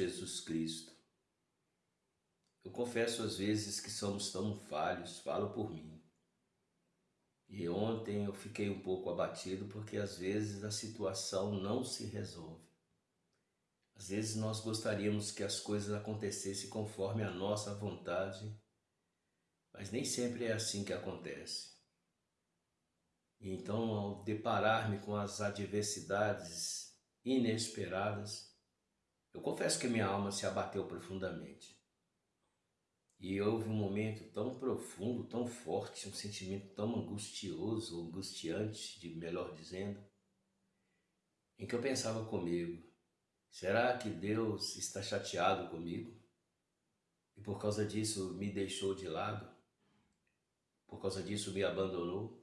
Jesus Cristo. Eu confesso às vezes que somos tão falhos, falo por mim. E ontem eu fiquei um pouco abatido porque às vezes a situação não se resolve. Às vezes nós gostaríamos que as coisas acontecessem conforme a nossa vontade, mas nem sempre é assim que acontece. E então, ao deparar-me com as adversidades inesperadas, eu confesso que minha alma se abateu profundamente. E houve um momento tão profundo, tão forte, um sentimento tão angustioso, angustiante, de melhor dizendo, em que eu pensava comigo, será que Deus está chateado comigo? E por causa disso me deixou de lado? Por causa disso me abandonou?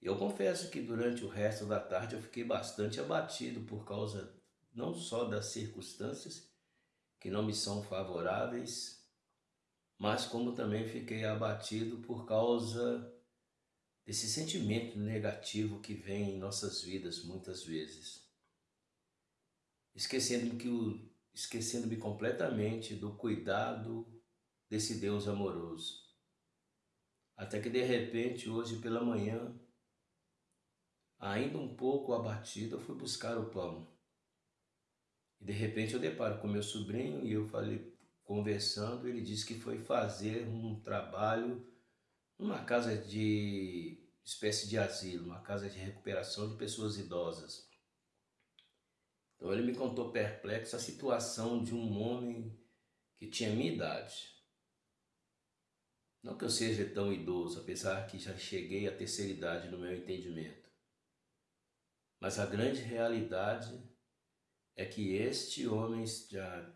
Eu confesso que durante o resto da tarde eu fiquei bastante abatido por causa não só das circunstâncias que não me são favoráveis, mas como também fiquei abatido por causa desse sentimento negativo que vem em nossas vidas muitas vezes. Esquecendo-me que esquecendo-me completamente do cuidado desse Deus amoroso. Até que de repente, hoje pela manhã, ainda um pouco abatido, eu fui buscar o pão. E de repente eu deparo com meu sobrinho e eu falei, conversando, ele disse que foi fazer um trabalho numa casa de espécie de asilo, uma casa de recuperação de pessoas idosas. Então ele me contou perplexo a situação de um homem que tinha minha idade. Não que eu seja tão idoso, apesar que já cheguei à terceira idade no meu entendimento. Mas a grande realidade é que este homem já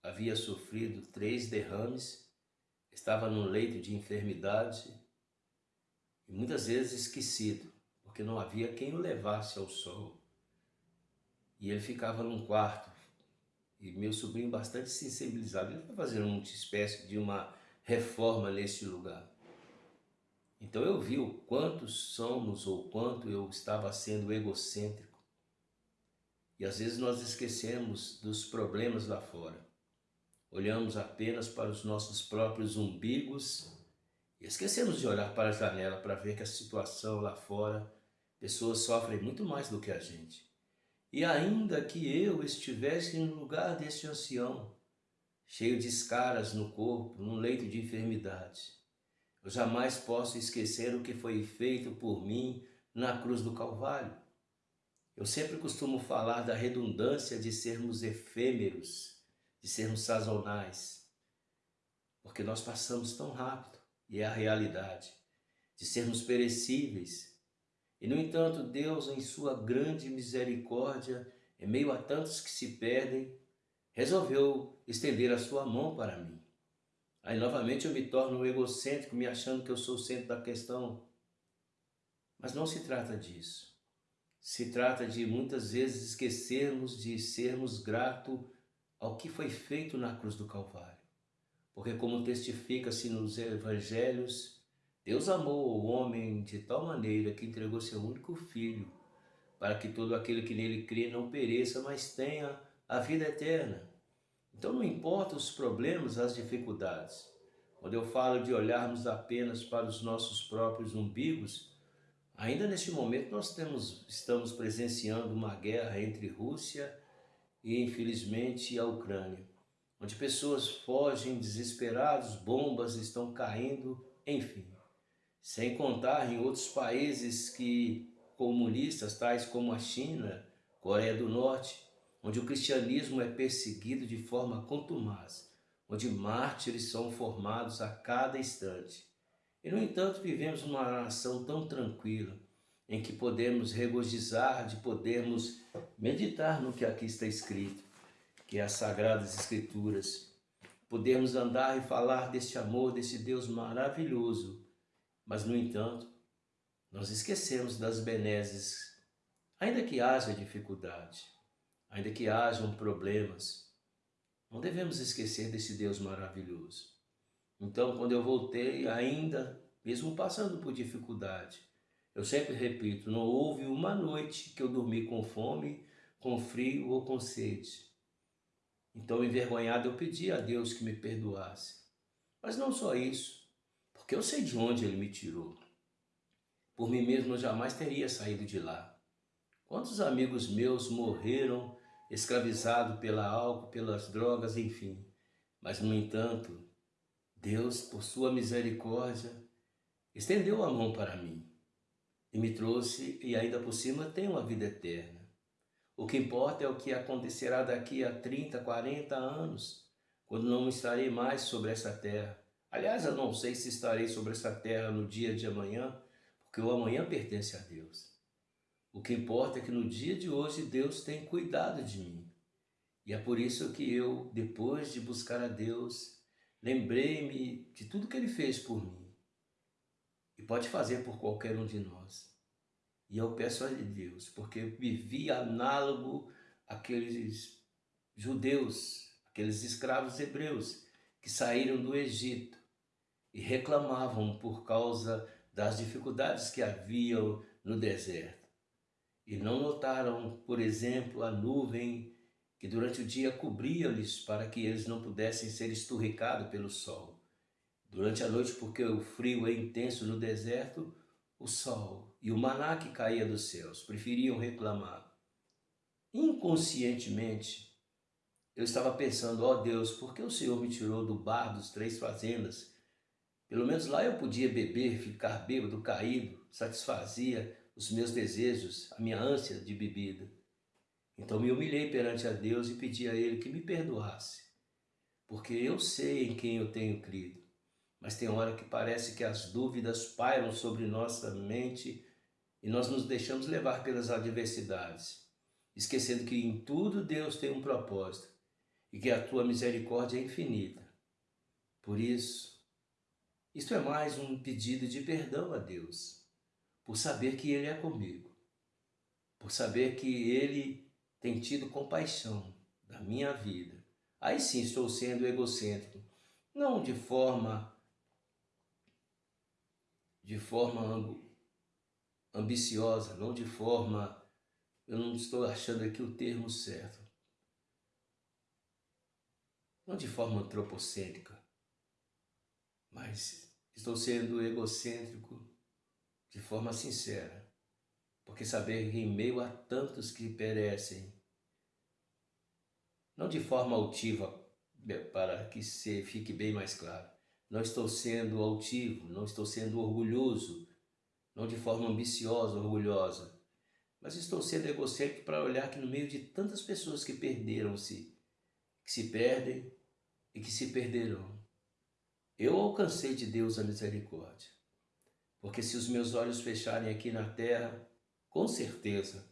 havia sofrido três derrames, estava num leito de enfermidade e muitas vezes esquecido, porque não havia quem o levasse ao sol. E ele ficava num quarto, e meu sobrinho bastante sensibilizado, ele foi fazer uma espécie de uma reforma nesse lugar. Então eu vi o quanto somos ou quanto eu estava sendo egocêntrico. E às vezes nós esquecemos dos problemas lá fora olhamos apenas para os nossos próprios umbigos e esquecemos de olhar para a janela para ver que a situação lá fora, pessoas sofrem muito mais do que a gente. E ainda que eu estivesse no lugar deste ancião, cheio de escaras no corpo, num leito de enfermidade, eu jamais posso esquecer o que foi feito por mim na cruz do Calvário. Eu sempre costumo falar da redundância de sermos efêmeros, de sermos sazonais, porque nós passamos tão rápido, e é a realidade, de sermos perecíveis. E, no entanto, Deus, em sua grande misericórdia, em meio a tantos que se perdem, resolveu estender a sua mão para mim. Aí, novamente, eu me torno egocêntrico, me achando que eu sou o centro da questão. Mas não se trata disso. Se trata de, muitas vezes, esquecermos de sermos gratos ao que foi feito na cruz do Calvário. Porque como testifica-se nos evangelhos, Deus amou o homem de tal maneira que entregou seu único filho, para que todo aquele que nele crê não pereça, mas tenha a vida eterna. Então não importa os problemas, as dificuldades. Quando eu falo de olharmos apenas para os nossos próprios umbigos, ainda neste momento nós temos, estamos presenciando uma guerra entre Rússia e, infelizmente, a Ucrânia, onde pessoas fogem desesperados, bombas estão caindo, enfim. Sem contar em outros países que comunistas, tais como a China, Coreia do Norte, onde o cristianismo é perseguido de forma contumaz, onde mártires são formados a cada instante. E, no entanto, vivemos uma nação tão tranquila, em que podemos regozijar, de podermos meditar no que aqui está escrito, que é as Sagradas Escrituras. Podemos andar e falar deste amor, desse Deus maravilhoso, mas, no entanto, nós esquecemos das benesses, ainda que haja dificuldade, ainda que hajam problemas, não devemos esquecer desse Deus maravilhoso. Então, quando eu voltei, ainda, mesmo passando por dificuldade, eu sempre repito, não houve uma noite que eu dormi com fome, com frio ou com sede. Então, envergonhado, eu pedi a Deus que me perdoasse. Mas não só isso, porque eu sei de onde Ele me tirou. Por mim mesmo eu jamais teria saído de lá. Quantos amigos meus morreram escravizados pela álcool, pelas drogas, enfim. Mas, no entanto, Deus, por sua misericórdia, estendeu a mão para mim e me trouxe, e ainda por cima tenho uma vida eterna. O que importa é o que acontecerá daqui a 30, 40 anos, quando não estarei mais sobre essa terra. Aliás, eu não sei se estarei sobre essa terra no dia de amanhã, porque o amanhã pertence a Deus. O que importa é que no dia de hoje Deus tem cuidado de mim. E é por isso que eu, depois de buscar a Deus, lembrei-me de tudo que Ele fez por mim. E pode fazer por qualquer um de nós. E eu peço a Deus, porque vivi análogo àqueles judeus, aqueles escravos hebreus que saíram do Egito e reclamavam por causa das dificuldades que haviam no deserto. E não notaram, por exemplo, a nuvem que durante o dia cobria-lhes para que eles não pudessem ser esturricados pelo sol. Durante a noite, porque o frio é intenso no deserto, o sol e o maná que caía dos céus preferiam reclamar. Inconscientemente, eu estava pensando, ó oh Deus, por que o Senhor me tirou do bar dos três fazendas? Pelo menos lá eu podia beber, ficar bêbado, caído, satisfazia os meus desejos, a minha ânsia de bebida. Então me humilhei perante a Deus e pedi a Ele que me perdoasse, porque eu sei em quem eu tenho crido. Mas tem hora que parece que as dúvidas pairam sobre nossa mente e nós nos deixamos levar pelas adversidades, esquecendo que em tudo Deus tem um propósito e que a tua misericórdia é infinita. Por isso, isto é mais um pedido de perdão a Deus, por saber que Ele é comigo, por saber que Ele tem tido compaixão da minha vida. Aí sim estou sendo egocêntrico, não de forma de forma ambiciosa, não de forma, eu não estou achando aqui o termo certo, não de forma antropocêntrica, mas estou sendo egocêntrico de forma sincera, porque saber que em meio a tantos que perecem, não de forma altiva, para que se fique bem mais claro, não estou sendo altivo, não estou sendo orgulhoso, não de forma ambiciosa, orgulhosa, mas estou sendo egocêntrico para olhar que no meio de tantas pessoas que perderam-se, que se perdem e que se perderão, eu alcancei de Deus a misericórdia. Porque se os meus olhos fecharem aqui na terra, com certeza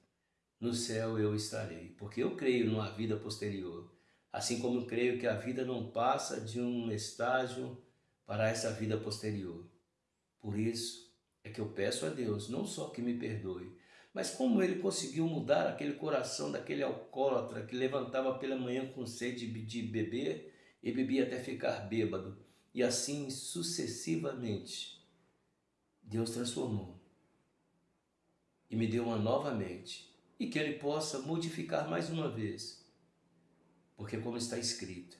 no céu eu estarei, porque eu creio numa vida posterior, assim como creio que a vida não passa de um estágio para essa vida posterior. Por isso é que eu peço a Deus, não só que me perdoe, mas como ele conseguiu mudar aquele coração daquele alcoólatra que levantava pela manhã com sede de beber e bebia até ficar bêbado, e assim sucessivamente. Deus transformou e me deu uma nova mente, e que Ele possa modificar mais uma vez, porque como está escrito,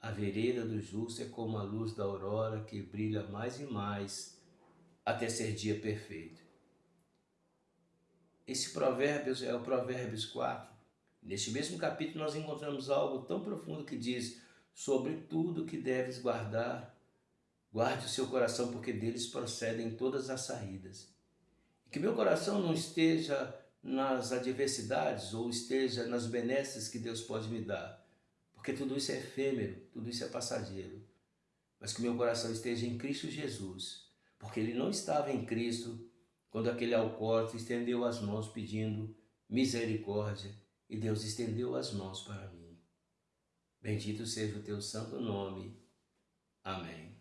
a vereda do justo é como a luz da aurora que brilha mais e mais até ser dia perfeito. Esse provérbios é o Provérbios 4. Neste mesmo capítulo nós encontramos algo tão profundo que diz sobre tudo que deves guardar, guarde o seu coração porque deles procedem todas as saídas. Que meu coração não esteja nas adversidades ou esteja nas benesses que Deus pode me dar, porque tudo isso é efêmero, tudo isso é passageiro. Mas que meu coração esteja em Cristo Jesus, porque ele não estava em Cristo quando aquele alcoólatra estendeu as mãos pedindo misericórdia e Deus estendeu as mãos para mim. Bendito seja o teu santo nome. Amém.